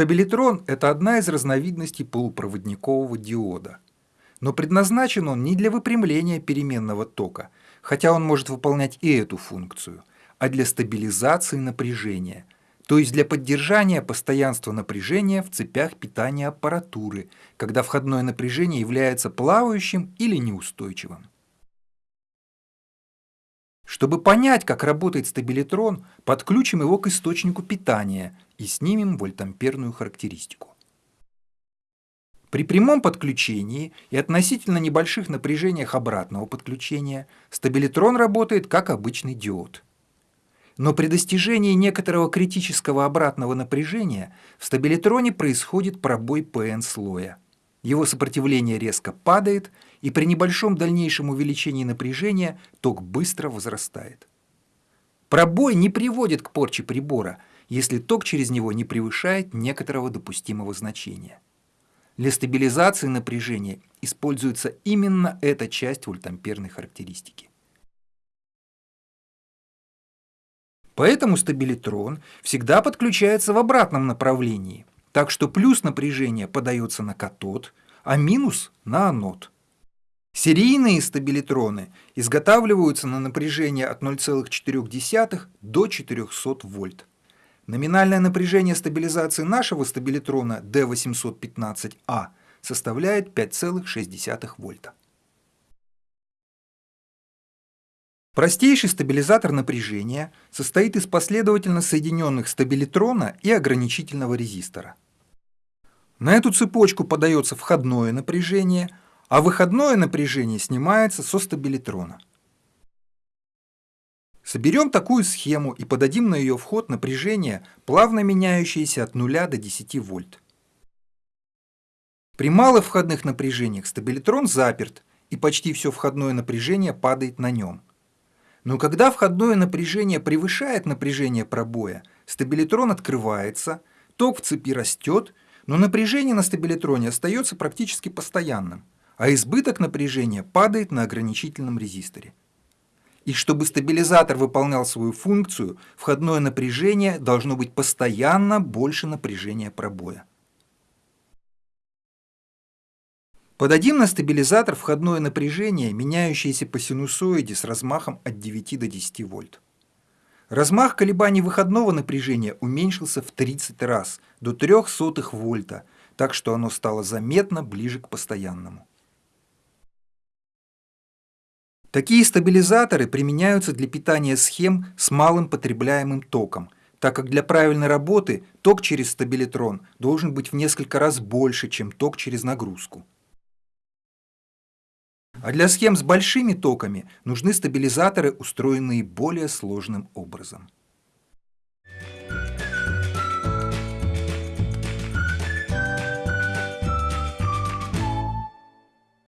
Стабилитрон – это одна из разновидностей полупроводникового диода. Но предназначен он не для выпрямления переменного тока, хотя он может выполнять и эту функцию, а для стабилизации напряжения, то есть для поддержания постоянства напряжения в цепях питания аппаратуры, когда входное напряжение является плавающим или неустойчивым. Чтобы понять, как работает стабилитрон, подключим его к источнику питания и снимем вольтамперную характеристику. При прямом подключении и относительно небольших напряжениях обратного подключения стабилитрон работает как обычный диод. Но при достижении некоторого критического обратного напряжения в стабилитроне происходит пробой ПН-слоя. Его сопротивление резко падает, и при небольшом дальнейшем увеличении напряжения ток быстро возрастает. Пробой не приводит к порче прибора, если ток через него не превышает некоторого допустимого значения. Для стабилизации напряжения используется именно эта часть вольтамперной характеристики. Поэтому стабилитрон всегда подключается в обратном направлении, так что плюс напряжения подается на катод, а минус на анод. Серийные стабилитроны изготавливаются на напряжение от 0,4 до 400 вольт. Номинальное напряжение стабилизации нашего стабилитрона D815A составляет 5,6 вольта. Простейший стабилизатор напряжения состоит из последовательно соединенных стабилитрона и ограничительного резистора. На эту цепочку подается входное напряжение, а выходное напряжение снимается со стабилитрона. Соберем такую схему и подадим на ее вход напряжение, плавно меняющееся от 0 до 10 вольт. При малых входных напряжениях стабилитрон заперт, и почти все входное напряжение падает на нем. Но когда входное напряжение превышает напряжение пробоя, стабилитрон открывается, ток в цепи растет, но напряжение на стабилитроне остается практически постоянным, а избыток напряжения падает на ограничительном резисторе. И чтобы стабилизатор выполнял свою функцию, входное напряжение должно быть постоянно больше напряжения пробоя. Подадим на стабилизатор входное напряжение, меняющееся по синусоиде с размахом от 9 до 10 вольт. Размах колебаний выходного напряжения уменьшился в 30 раз, до 0,03 вольта, так что оно стало заметно ближе к постоянному. Такие стабилизаторы применяются для питания схем с малым потребляемым током, так как для правильной работы ток через стабилитрон должен быть в несколько раз больше, чем ток через нагрузку. А для схем с большими токами нужны стабилизаторы, устроенные более сложным образом.